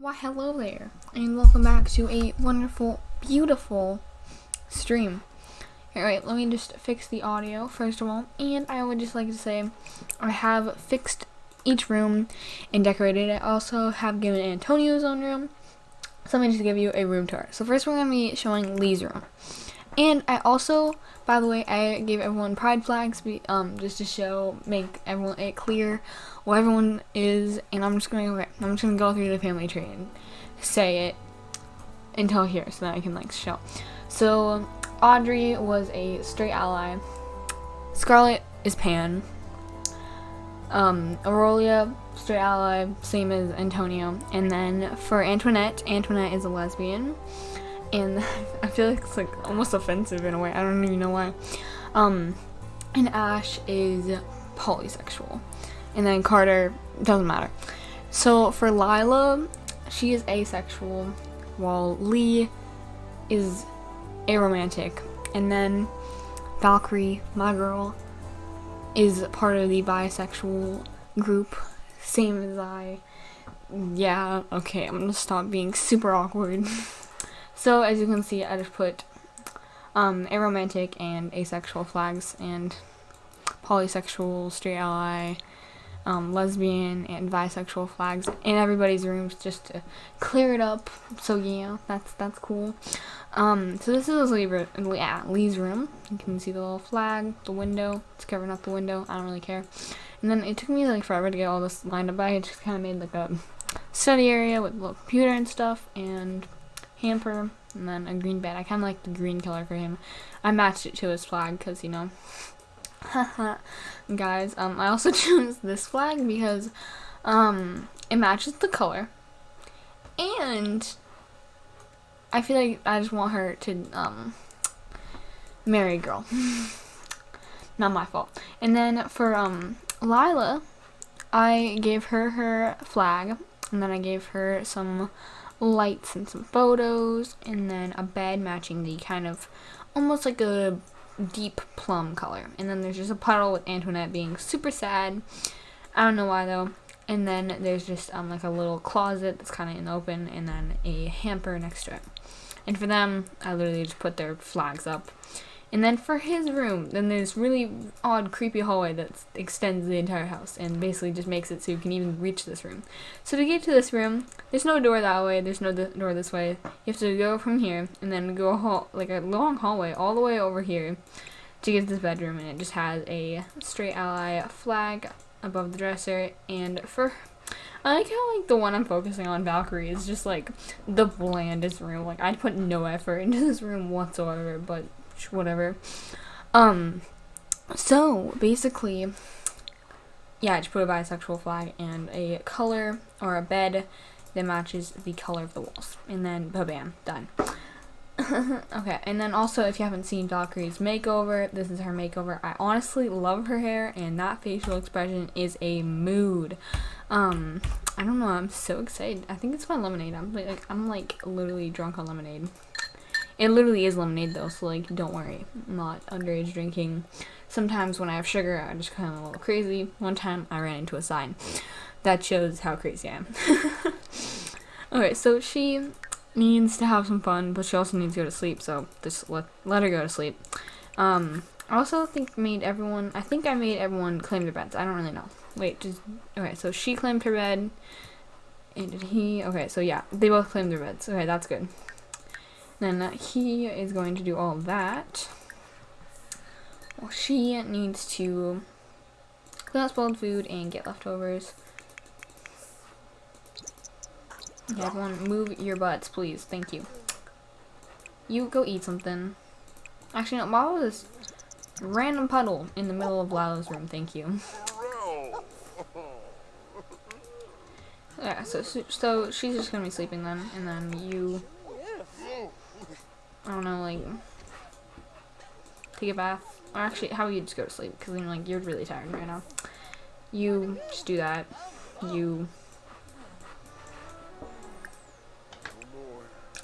Why hello there and welcome back to a wonderful beautiful stream. Alright, let me just fix the audio first of all and I would just like to say I have fixed each room and decorated it. I also have given Antonio's own room. So let me just give you a room tour. So first we're going to be showing Lee's room. And I also, by the way, I gave everyone pride flags um, just to show, make everyone it clear what everyone is. And I'm just okay, I'm just to go through the family tree and say it until here so that I can like show. So Audrey was a straight ally. Scarlet is pan. Um, Aurelia, straight ally, same as Antonio. And then for Antoinette, Antoinette is a lesbian and I feel like it's like almost offensive in a way. I don't even know why. Um, and Ash is polysexual, and then Carter doesn't matter. So for Lila, she is asexual, while Lee is aromantic, and then Valkyrie, my girl, is part of the bisexual group, same as I. Yeah, okay, I'm gonna stop being super awkward. So as you can see, I just put um, aromantic and asexual flags and polysexual, straight ally, um, lesbian, and bisexual flags in everybody's rooms just to clear it up. So yeah, that's that's cool. Um, so this is yeah, Lee's room. You can see the little flag, the window. It's covering up the window. I don't really care. And then it took me like forever to get all this lined up. I just kind of made like a study area with a little computer and stuff and hamper, and then a green bed. I kind of like the green color for him. I matched it to his flag because, you know, guys, um, I also chose this flag because, um, it matches the color, and I feel like I just want her to, um, marry a girl. Not my fault. And then for, um, Lila, I gave her her flag, and then I gave her some lights and some photos, and then a bed matching the kind of almost like a deep plum color. And then there's just a puddle with Antoinette being super sad. I don't know why though. And then there's just um, like a little closet that's kind of in the open, and then a hamper next to it. And for them, I literally just put their flags up. And then for his room, then there's really odd, creepy hallway that extends the entire house and basically just makes it so you can even reach this room. So to get to this room, there's no door that way, there's no door this way. You have to go from here and then go a hall like a long hallway all the way over here to get to this bedroom and it just has a straight ally flag above the dresser and for I like how like the one I'm focusing on, Valkyrie, is just like the blandest room. Like I'd put no effort into this room whatsoever, but whatever. Um, so basically, yeah, I just put a bisexual flag and a color or a bed that matches the color of the walls, and then bam, done. okay, and then also if you haven't seen Valkyrie's makeover, this is her makeover. I honestly love her hair, and that facial expression is a mood. Um, I don't know. I'm so excited. I think it's my lemonade. I'm like, I'm like literally drunk on lemonade. It literally is lemonade though, so like, don't worry. I'm not underage drinking. Sometimes when I have sugar, I just kind of a little crazy. One time, I ran into a sign. That shows how crazy I am. okay, so she needs to have some fun, but she also needs to go to sleep, so just let, let her go to sleep. Um, I also think made everyone, I think I made everyone claim their beds. I don't really know. Wait, just, okay, so she claimed her bed, and did he, okay, so yeah, they both claimed their beds. Okay, that's good. Then he is going to do all that. Well, she needs to clean out spoiled food and get leftovers. Okay, everyone, move your butts, please. Thank you. You go eat something. Actually, no, was this random puddle in the middle of Lila's room? Thank you. yeah, so, so she's just gonna be sleeping then, and then you I don't know, like, take a bath. Or actually, how you just go to sleep, because I'm like, you're really tired right now. You just do that. You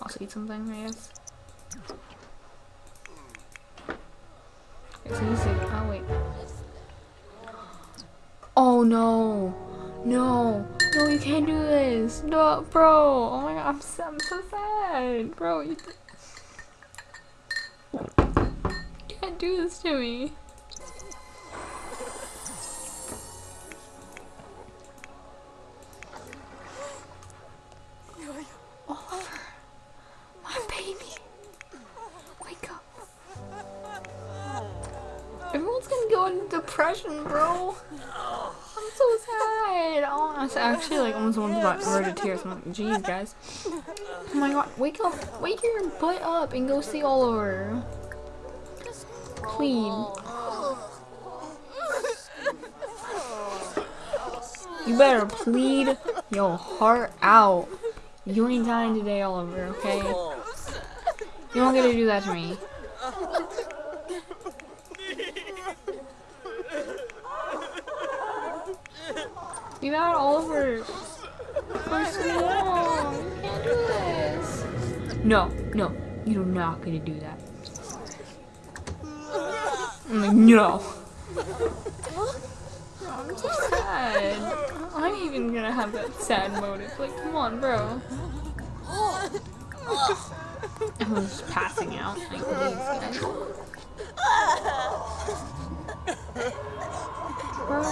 also eat something, I guess. It's easy. oh wait. Oh no, no, No, you can't do this. No, bro. Oh my god, I'm so, I'm so sad. Bro, you, you can't do this to me. Oliver, my baby. Wake up. Everyone's gonna go into depression, bro. I'm so sad. Oh, I actually like almost wanted to burst into tears. I'm like, geez, guys. Oh my god, wake up. Wake your butt up and go see Oliver. Please. You better plead your heart out. You ain't dying today, Oliver, okay? You don't get to do that to me. You got Oliver for so. You can't do this. No, no, you're not gonna do that. I'm like, no. I'm so sad. I'm even gonna have that sad motive. Like, come on, bro. I was just passing out. Like, please, guys. Bro.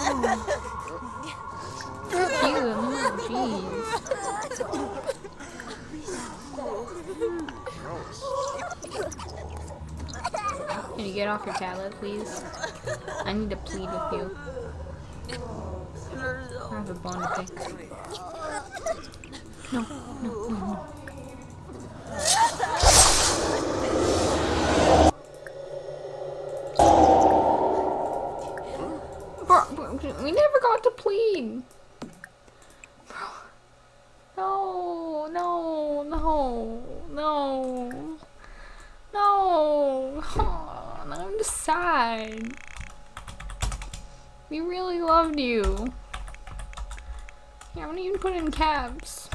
Get off your tablet, please? I need to plead with you. I have a bone to pick. No. Bro, bro, we never got to plead. Bro. No, no, no, no. No. Oh, I'm just sad. We really loved you. Yeah, I'm gonna caps.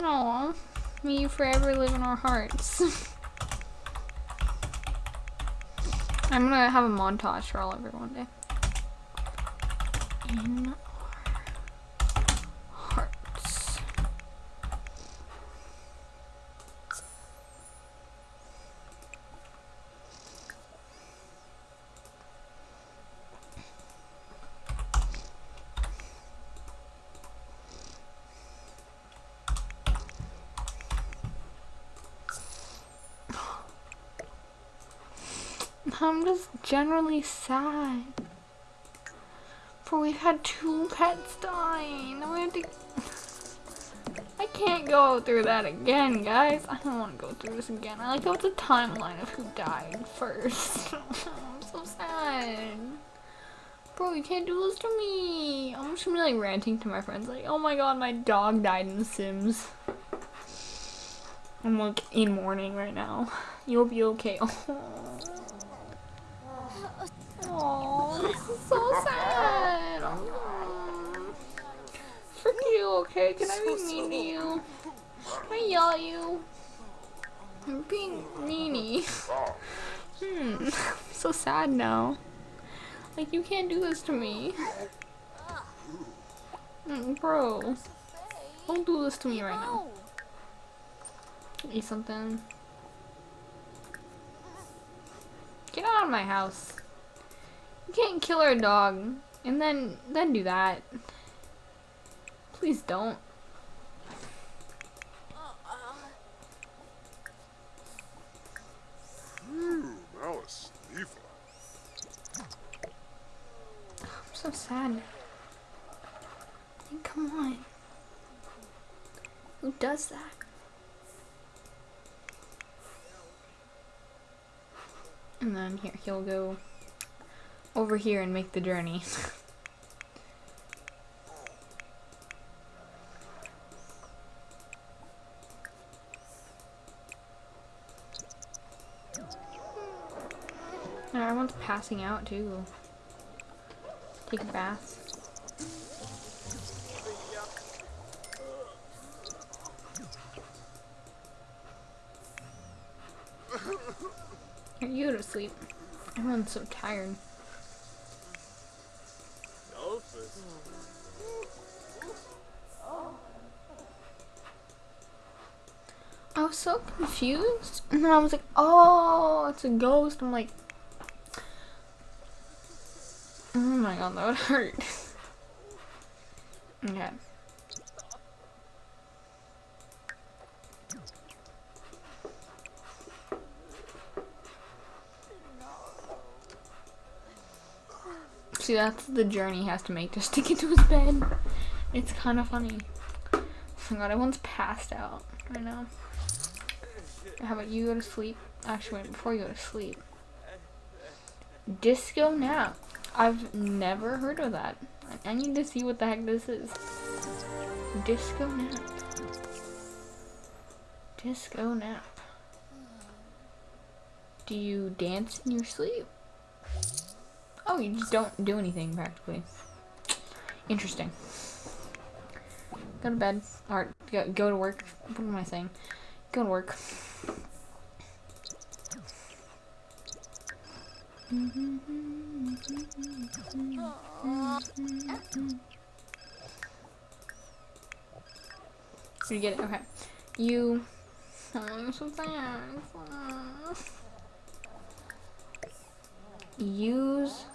Aw, may you forever live in our hearts. I'm gonna have a montage for Oliver one day. In our hearts. I'm just generally sad. For we've had two pets die. and we have to. I can't go through that again, guys. I don't want to go through this again. I like to the timeline of who died first. I'm so sad. Bro, you can't do this to me. I'm just gonna be like ranting to my friends, like, oh my god, my dog died in The Sims. I'm like in mourning right now. You'll be okay. Oh, this is so sad. Oh. Frick Can I be mean to you? Can I yell at you? I'm being meanie. hmm. I'm so sad now. Like, you can't do this to me. Mm, bro. Don't do this to me right now. Eat something. Get out of my house. You can't kill our dog and then then do that. Please don't. Ooh, Alice, Eva. I'm so sad. Come on. Who does that? And then here, he'll go over here and make the journey. Want the passing out too. Take a bath. Here, you go to sleep. Everyone's so tired. I was so confused, and then I was like, "Oh, it's a ghost." I'm like, "Oh my god, that would hurt." okay. See, that's the journey he has to make to get to his bed. It's kind of funny. Oh my god, everyone's passed out right now. How about you go to sleep? Actually, wait, before you go to sleep. Disco nap. I've never heard of that. I need to see what the heck this is. Disco nap. Disco nap. Do you dance in your sleep? Oh, you just don't do anything practically. Interesting. Go to bed. Or go, go to work. What am I saying? Go to work. So you get it? Okay. You. Use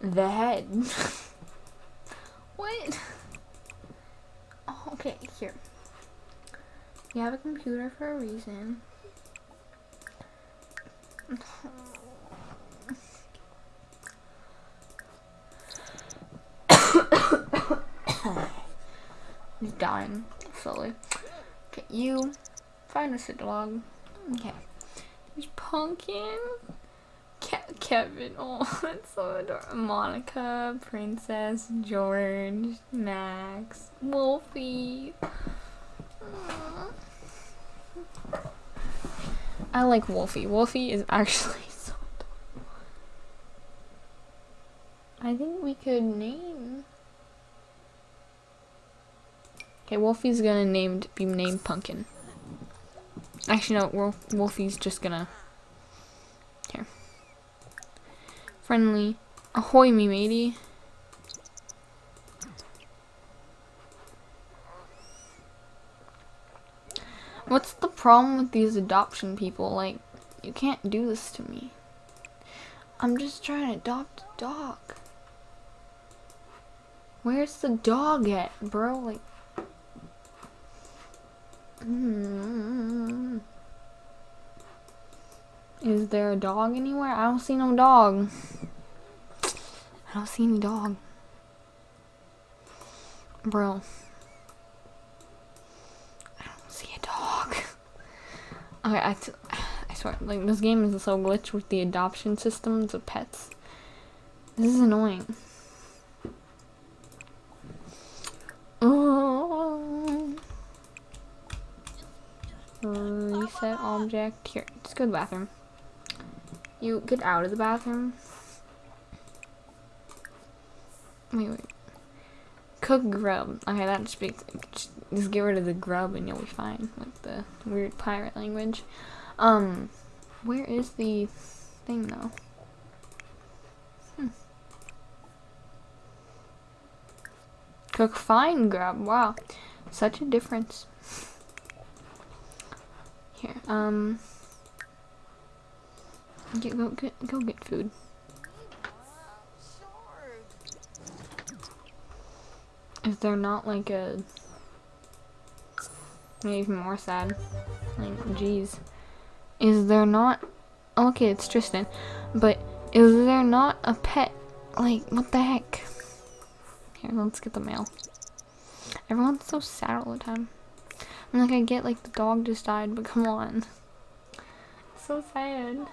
the head. what? Oh, okay, here. You have a computer for a reason. He's dying slowly. Okay, you find a dog. Okay. There's Pumpkin. Ke- Kevin. Oh, that's so adorable. Monica, Princess, George, Max, Wolfie. I like Wolfie. Wolfie is actually so adorable. I think we could name. Okay, Wolfie's gonna named be named Pumpkin. Actually, no. Wolf, Wolfie's just gonna. Here. Friendly. Ahoy, me matey. What's the problem with these adoption people? Like, you can't do this to me. I'm just trying to adopt a dog. Where's the dog at, bro? Like, Mm. is there a dog anywhere? I don't see no dog. I don't see any dog. Bro. I don't see a dog. Okay, I, I swear, like, this game is so glitched with the adoption systems of pets. This is annoying. Oh. Reset object. Here, just go to the bathroom. You get out of the bathroom. Wait, wait. Cook grub. Okay, that speaks. Just, just get rid of the grub and you'll be fine. Like the weird pirate language. Um, where is the thing though? Hmm. Cook fine grub. Wow, such a difference. Here, um, get, go get go get food. Is there not like a even more sad? Like, jeez, is there not? Okay, it's Tristan, but is there not a pet? Like, what the heck? Here, let's get the mail. Everyone's so sad all the time. I mean, like, I get like the dog just died, but come on, so sad.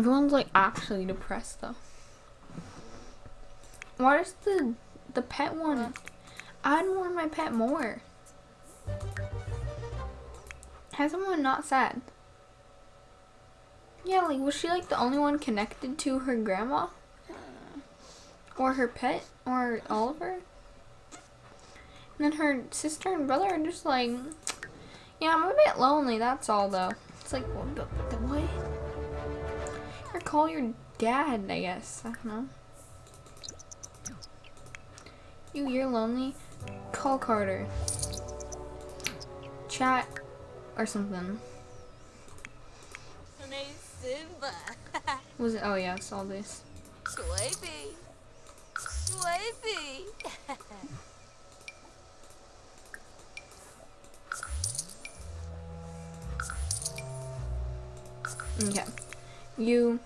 Everyone's like actually depressed though. Why does the the pet one more in my pet more? Has someone not sad? Yeah, like was she like the only one connected to her grandma? Uh. Or her pet? Or Oliver? And then her sister and brother are just like, yeah, I'm a bit lonely, that's all though. It's like, the what? The- the? Or call your dad, I guess. I don't know. You, you're lonely? Call Carter. Chat or something. Was it? Oh yeah, I saw this. Swipey. Swipey. Okay. You,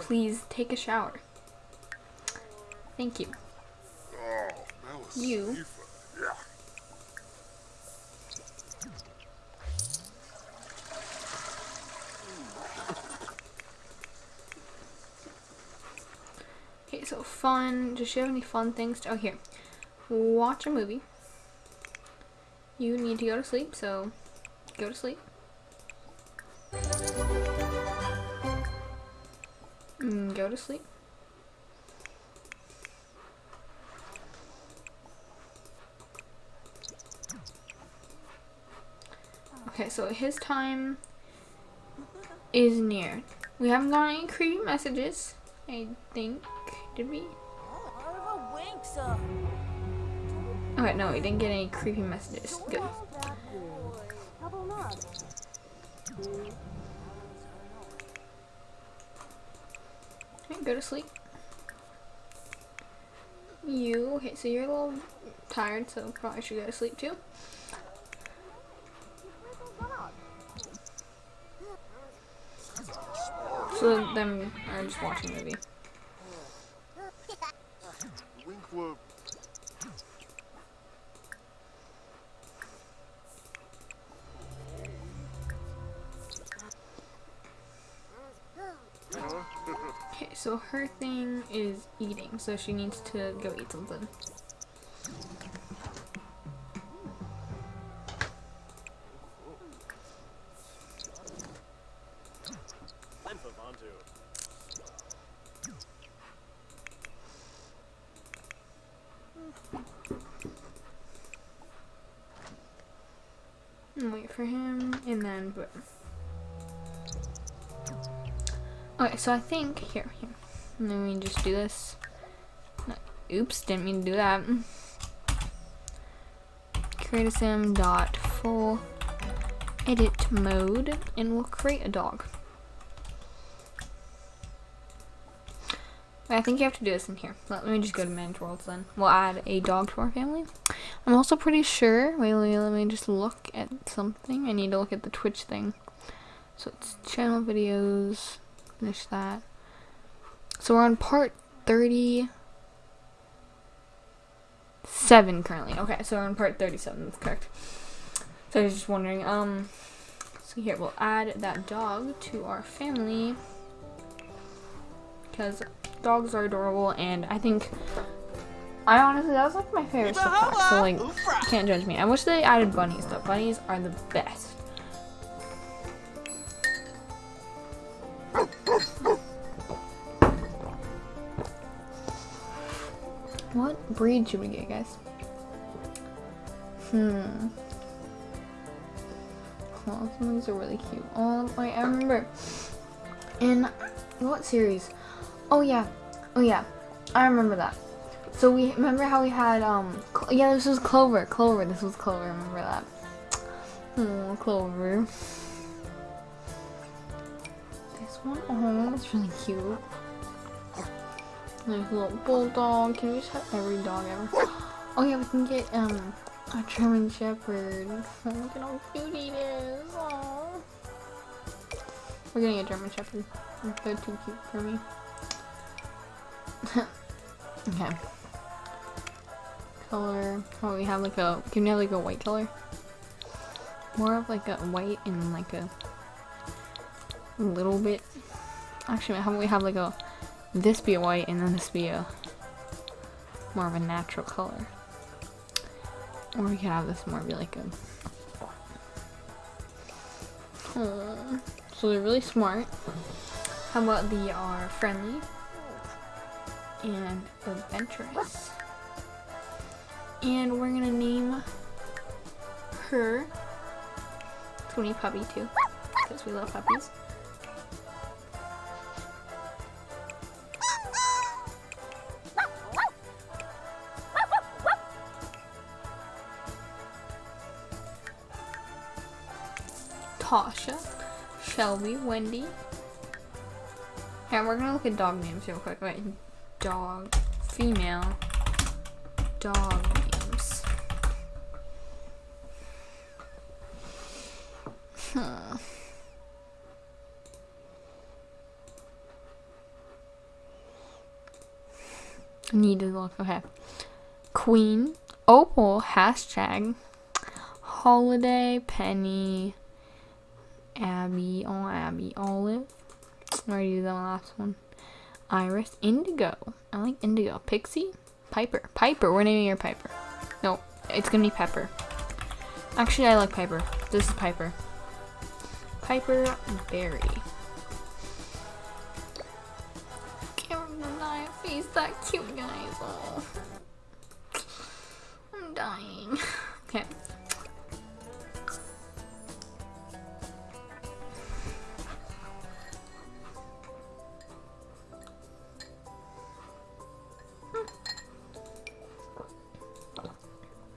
please take a shower. Thank you. Oh, that was You. Yeah. Okay, so fun. Does she have any fun things? To, oh, here. Watch a movie. You need to go to sleep, so go to sleep. Go to sleep. Okay, so his time is near. We haven't got any creepy messages. I think. Did we? Okay, no, we didn't get any creepy messages. Good. Go to sleep. You, okay, so you're a little tired, so probably should go to sleep too. So them are just watching a movie. So her thing is eating, so she needs to go eat something. Wait for him, and then boom. Okay, so I think here, here. And then we just do this. Oops, didn't mean to do that. Create a sim dot full edit mode, and we'll create a dog. I think you have to do this in here. Let me just go to manage worlds then. We'll add a dog to our family. I'm also pretty sure. Wait, wait, let me just look at something. I need to look at the Twitch thing. So it's channel videos. Finish that. So we're on part 37 currently. Okay, so we're on part 37. That's correct. So I was just wondering. Um, so here we'll add that dog to our family because dogs are adorable, and I think I honestly that was like my favorite stuff. pack, So like, you can't judge me. I wish they added bunnies though. Bunnies are the best. Should we get, guys? Hmm. Oh, some of these are really cute. Oh, I remember. In what series? Oh yeah, oh yeah, I remember that. So we remember how we had um yeah this was Clover Clover this was Clover remember that. Oh Clover. This one oh that's really cute. Nice little bulldog. Can we just have every dog ever? Oh yeah we can get um a German Shepherd. Look at how cute. Aww. We're getting a German Shepherd. They're too cute for me. okay. Color. Oh, we have like a. Can we have like a white color? More of like a white and like a a little bit. Actually, how about we have like a this be a white and then this be a more of a natural color. Or we could have this more be like a. Aw. So they're really smart. How about they are uh, friendly and adventurous? And we're gonna name her Tony Puppy too, because we love puppies. Tasha, Shelby, Wendy. And we're gonna look at dog names real quick. Wait, dog, female, dog names. Hmm. Need to look. Okay. Queen, Opal, hashtag, Holiday, Penny, Abby, oh Abby, Olive. I already that last one. Iris, Indigo. I like Indigo. Pixie, Piper. Piper, we're naming her Piper. No, it's gonna be Pepper. Actually, I like Piper. This is Piper. Piper Berry. Can't remember my face that cute, guys. Oh.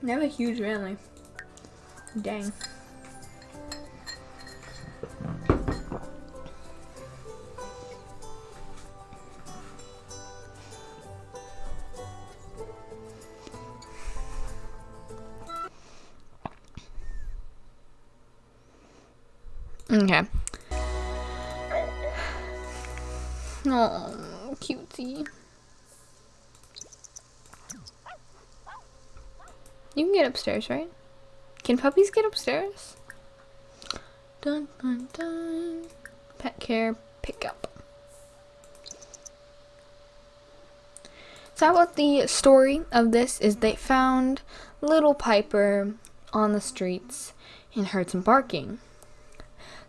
They have a huge family. Dang. Okay. Oh, cutesy. You can get upstairs, right? Can puppies get upstairs? Dun dun dun. Pet care pickup. So what the story of this is they found little Piper on the streets and heard some barking.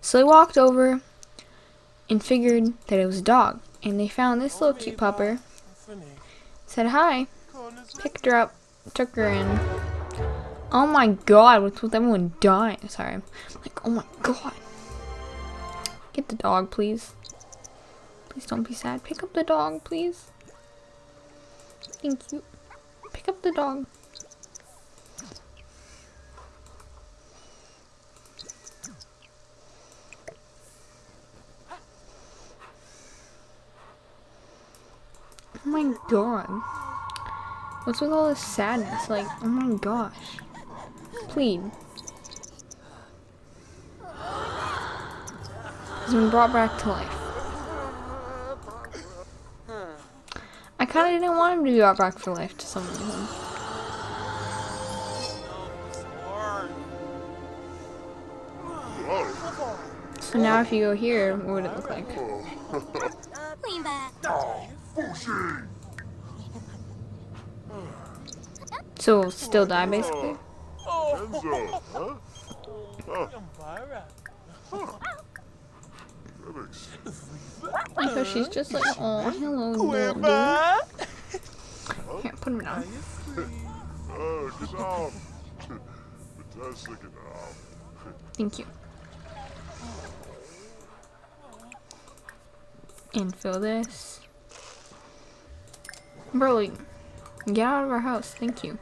So they walked over and figured that it was a dog. And they found this little cute pupper. Said hi. Picked her up. Took her in. Oh my god, what's with everyone dying? Sorry. I'm like, oh my god. Get the dog, please. Please don't be sad. Pick up the dog, please. Thank you. Pick up the dog. Oh my god. What's with all this sadness? Like, oh my gosh. Please. He's been brought back to life. I kind of didn't want him to be brought back to life to some reason. So now if you go here, what would it look like? Lean back. So still die basically? Enzo, huh? Because she's just like, oh, hello, Lily. Here, put him down. Oh, uh, genau. Fantastic genau. Thank you. And fill this. Bro, get out of our house. Thank you.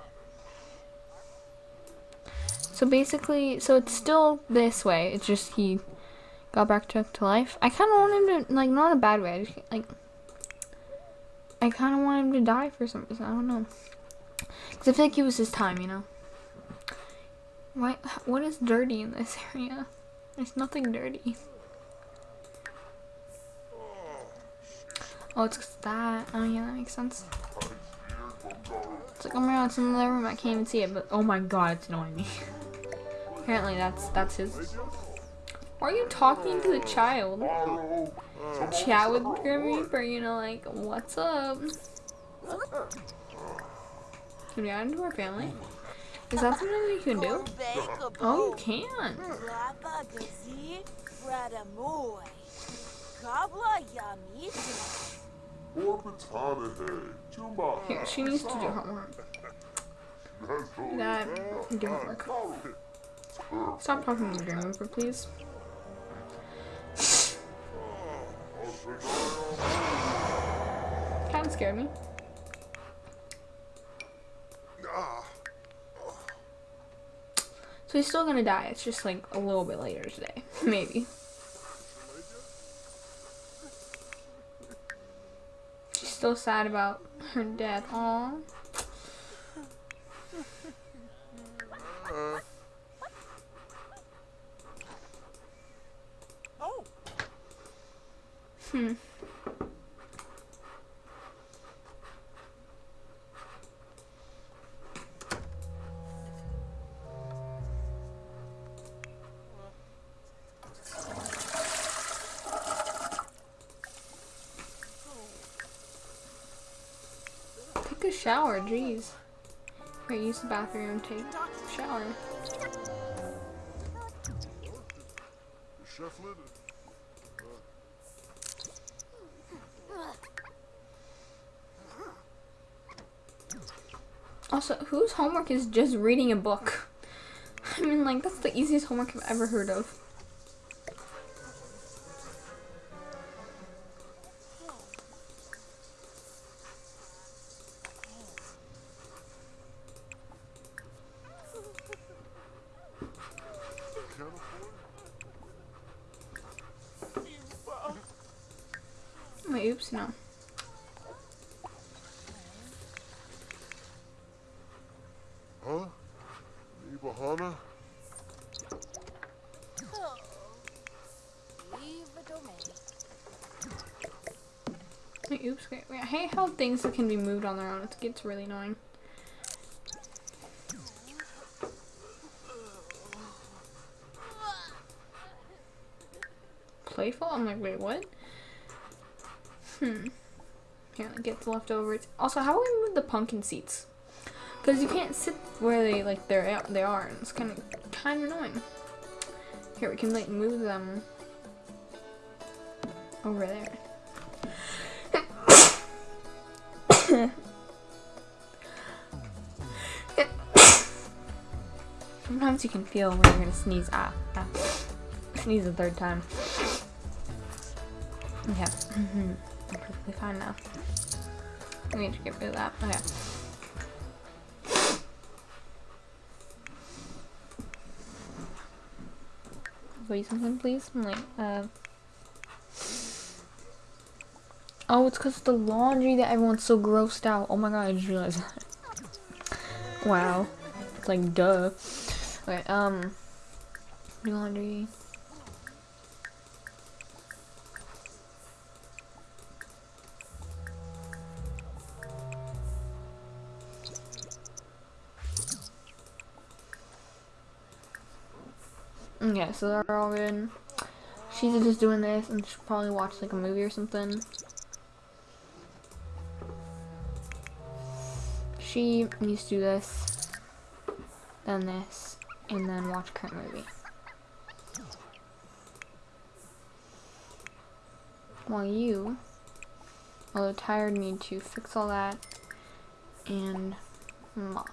So basically, so it's still this way. It's just he got back to, to life. I kind of want him to, like, not a bad way. I just, like, I kind of want him to die for some reason. I don't know. Because I feel like it was his time, you know? Why, what is dirty in this area? There's nothing dirty. Oh, it's that. Oh, yeah, that makes sense. It's like, oh my god, it's in the room. I can't even see it, but oh my god, it's annoying me. Apparently, that's that's his Why are you talking to the child? Chat with Grim Reaper, you know, like, what's up? Can we add into our family? Is that something we can do? Oh, you can. Here, she needs to do homework. That, do homework. Stop talking to the Grim Reaper, please. Kind of scared me. So he's still gonna die. It's just like a little bit later today, maybe. She's still sad about her death. Aww. Jeez. Here, use the bathroom, take a shower. Also, whose homework is just reading a book? I mean, like, that's the easiest homework I've ever heard of. Things can be moved on their own. It gets really annoying. Playful? I'm like, wait, what? Hmm. Here, gets leftovers. Also, how do we move the pumpkin seats? Because you can't sit where they like they're they are, and it's kind of kind of annoying. Here, we can like move them over there. Sometimes you can feel when you're gonna sneeze. Ah, ah. Sneeze the third time. Okay. Mhm. I'm perfectly fine now. I need to get rid of that. Okay. Wait something, please. I'm like, uh. Oh, it's because of the laundry that everyone's so grossed out. Oh my god, I just realized that. Wow. It's like, duh. Okay, um. Do laundry. Okay, so they're all good. She's just doing this and she'll probably watch like a movie or something. She needs to do this, then this, and then watch current movie. While you, although tired, need to fix all that and mop.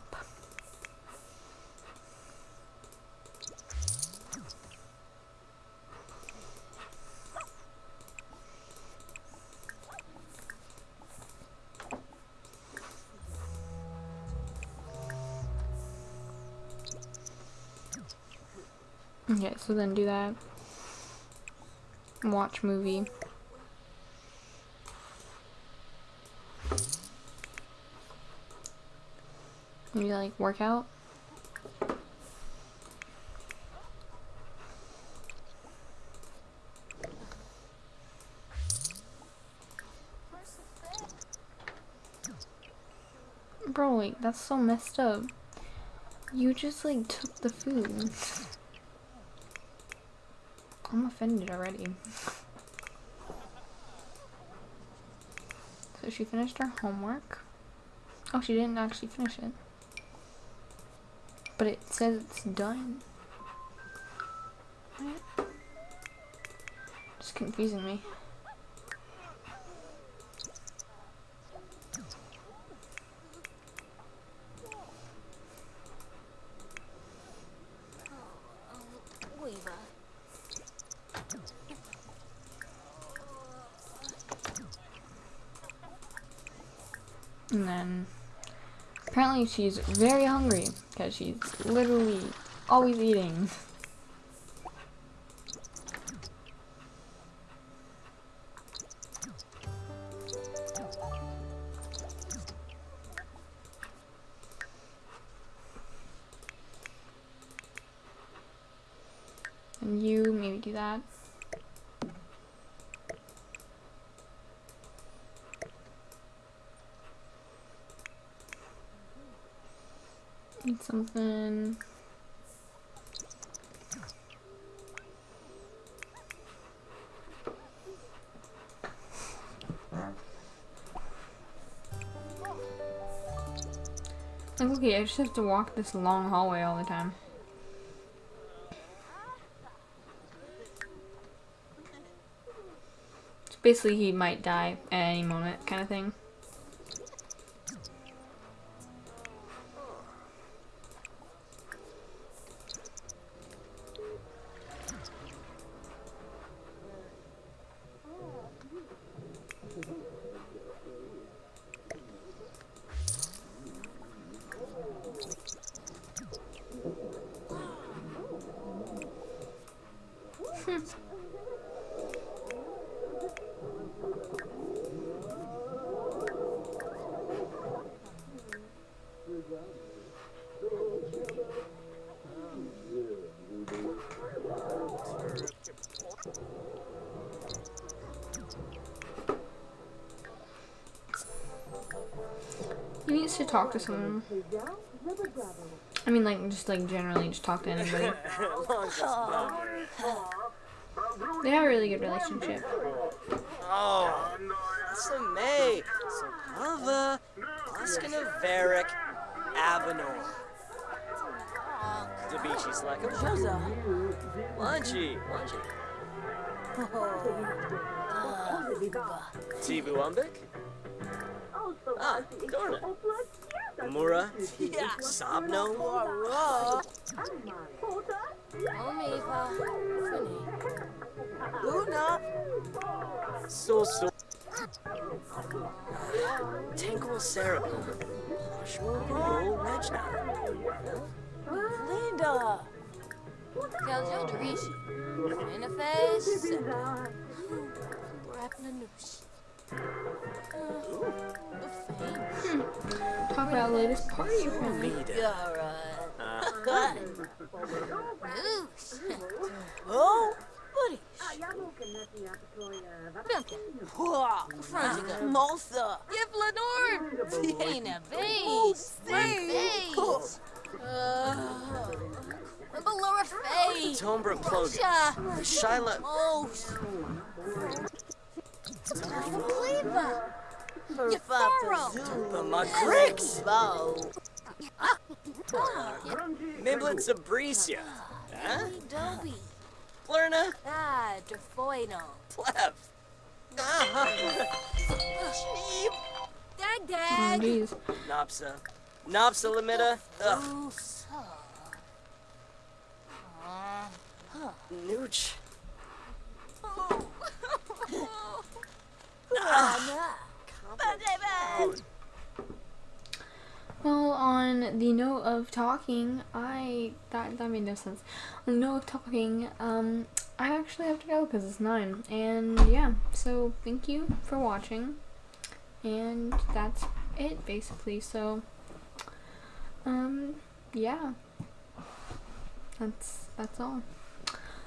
Okay, so then do that. Watch movie. Maybe like workout. Bro, wait, that's so messed up. You just like took the food. I'm offended already. So she finished her homework. Oh, she didn't actually finish it. But it says it's done. Just confusing me. Weaver. And then apparently she's very hungry because she's literally always eating. And you maybe do that. Eat something. Like, okay, I just have to walk this long hallway all the time. Basically, he might die at any moment, kind of thing. To talk to someone. I mean, like, just like generally, just talk to anybody. They have a really good relationship. Oh, Samay, Sakava, Oskana Varric, Avenor. Dabichi's like a Joza. Ah, Weaver. Tibu Umbik? Ah, Dorna. Mura? Yeah. Sabno? Wara. Omiva. Funi. Luna. So so. Tangle Sarah. Shmogul Regna. Linda. Keljo Derishi. Interface. Raplanouche. Talk about latest party apparently. Mida. Yara. Uh, Good. Noosh. Oh, buddy. Pwah. Franzica. Maltha. Yip Lenord. Tina Bates. Bates. Uh, Laura Faye. Tombra Plogan. Sha. Shyla. Most. Furrow. The Magrix. Bow. Miblet Zabricia. Huh? Dobie. Lerna. Ah, Defoino. Pleb. Ah, Cheap. Dag Oh, dag. Nopsa. Nopsa Limita. Ugh. Uh, Nooch. Anna. Well, on the note of talking, I that that made no sense. On the note of talking, um, I actually have to go because it's nine, and yeah. So thank you for watching, and that's it basically. So, um, yeah, that's that's all.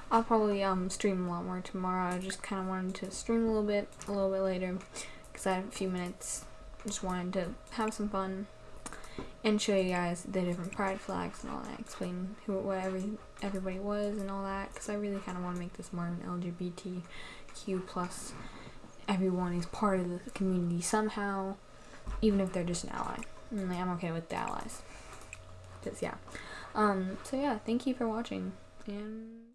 I'll probably um stream a lot more tomorrow. I just kind of wanted to stream a little bit, a little bit later, because I have a few minutes. Just wanted to have some fun. and show you guys the different pride flags and all that. Explain who, what every everybody was and all that. Because I really kind of want to make this more of an LGBTQ plus. Everyone is part of the community somehow, even if they're just an ally. And like, I'm okay with the allies. Cause yeah. Um. So yeah, thank you for watching and.